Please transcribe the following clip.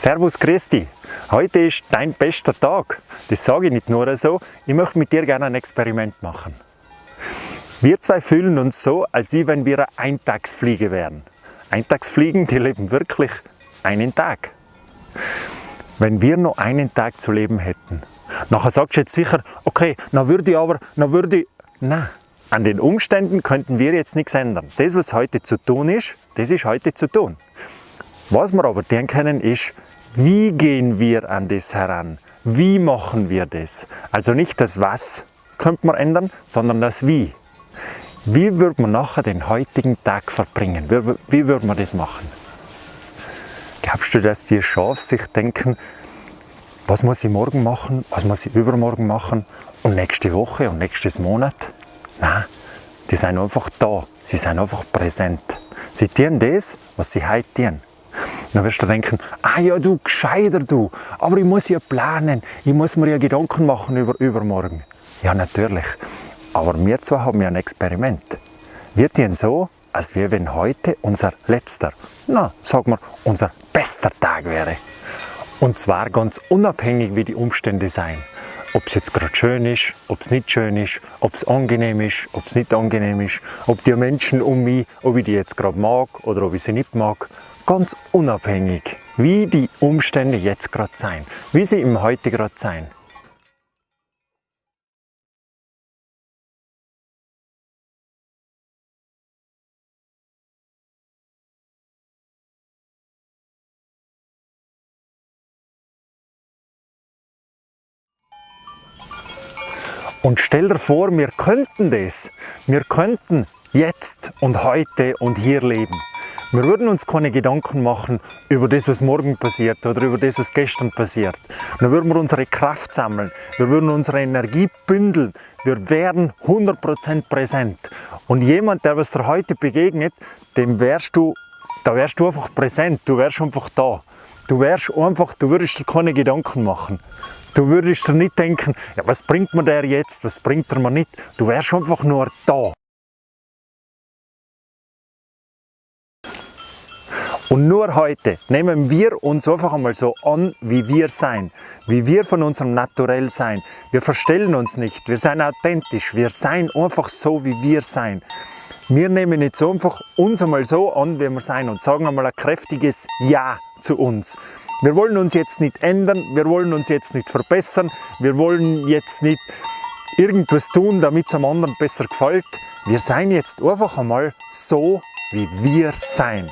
Servus, Christi. Heute ist dein bester Tag. Das sage ich nicht nur so, ich möchte mit dir gerne ein Experiment machen. Wir zwei fühlen uns so, als wie wenn wir eine Eintagsfliege wären. Eintagsfliegen, die leben wirklich einen Tag. Wenn wir nur einen Tag zu leben hätten, nachher sagst du jetzt sicher, okay, dann würde ich aber, dann würde ich, nein, an den Umständen könnten wir jetzt nichts ändern. Das, was heute zu tun ist, das ist heute zu tun. Was wir aber tun können, ist, wie gehen wir an das heran? Wie machen wir das? Also nicht das Was könnte man ändern, sondern das Wie. Wie würde man nachher den heutigen Tag verbringen? Wie, würde man das machen? Glaubst du, dass die Schafe sich denken, was muss ich morgen machen, was muss ich übermorgen machen und nächste Woche und nächstes Monat? Nein, die sind einfach da, sie sind einfach präsent. Sie tun das, was sie heute tun. Dann wirst du denken, ah ja du gescheiter du, aber ich muss ja planen, ich muss mir ja Gedanken machen über übermorgen. Ja natürlich, aber wir zwei haben ja ein Experiment. Wir tun so, als wäre wenn heute unser letzter, na sag mal, unser bester Tag wäre. Und zwar ganz unabhängig wie die Umstände sein. Ob es jetzt gerade schön ist, ob es nicht schön ist, ob es angenehm ist, ob es nicht angenehm ist, ob die Menschen um mich, ob ich die jetzt gerade mag oder ob ich sie nicht mag, ganz unabhängig, wie die Umstände jetzt gerade sein, wie sie im Heute gerade sein. Und stell dir vor, wir könnten das. Wir könnten jetzt und heute und hier leben. Wir würden uns keine Gedanken machen über das, was morgen passiert oder über das, was gestern passiert. Dann würden wir unsere Kraft sammeln, wir würden unsere Energie bündeln, wir wären 100% präsent. Und jemand, der was dir heute begegnet, dem wärst du, da wärst du einfach präsent, du wärst einfach da. Du wärst einfach, du würdest dir keine Gedanken machen. Du würdest dir nicht denken, ja, was bringt mir der jetzt, was bringt er mir nicht. Du wärst einfach nur da. Und nur heute nehmen wir uns einfach einmal so an, wie wir sein, wie wir von unserem Naturell sein. Wir verstellen uns nicht, wir sind authentisch, wir sein einfach so, wie wir sein. Wir nehmen jetzt einfach uns einmal so an, wie wir sein und sagen einmal ein kräftiges Ja zu uns. Wir wollen uns jetzt nicht ändern, wir wollen uns jetzt nicht verbessern, wir wollen jetzt nicht irgendwas tun, damit es einem anderen besser gefällt. Wir sein jetzt einfach einmal so, wie wir sein.